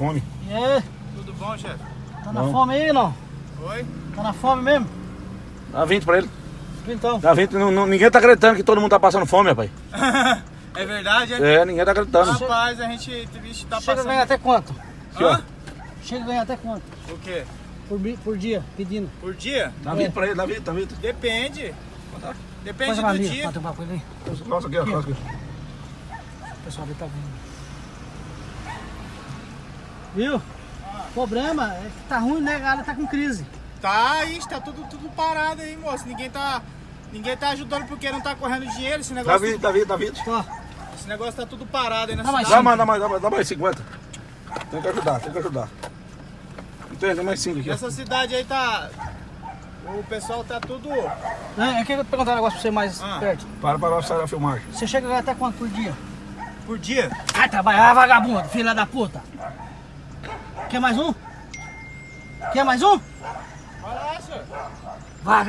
Fome. E aí? Tudo bom, chefe? Tá na Não. fome aí, não? Oi? Tá na fome mesmo? Dá 20 pra ele. Então. Dá 20. Não, não- ninguém tá acreditando que todo mundo tá passando fome, rapaz. é verdade, é? É, ninguém tá acreditando. Rapaz, a gente vixe, tá Chega a passando... ganhar até quanto? Aqui. Hã? Chega a ganhar até quanto? O quê? Por, por dia, pedindo. Por dia? Dá 20 pra ele, dá 20, dá 20. Depende. Depende do dia. Nossa, aqui, ó. Aqui. O pessoal ali tá vendo. Viu? O problema é que tá ruim, né? A galera tá com crise. Tá, isso, tá tudo, tudo parado aí, moço. Ninguém tá... Ninguém tá ajudando porque não tá correndo dinheiro. Esse Dá negócio, 20, dá 20, dá 20. Ó, esse negócio tá tudo parado aí na Dá mais cidade. Dá mais, dá mais, dá mais, dá mais 50. Tem que ajudar, tem que ajudar. Tem, tem mais 5 aqui. ó. Nessa cidade aí tá... O pessoal tá tudo... né? eu queria perguntar um negócio pra você mais Ah. perto. Para para sair a filmagem. Você chega até quanto por dia? Por dia? Vai trabalhar, vagabundo, filha da puta. Quer mais um? Quer mais um? Vai lá, senhor. Vagabundo.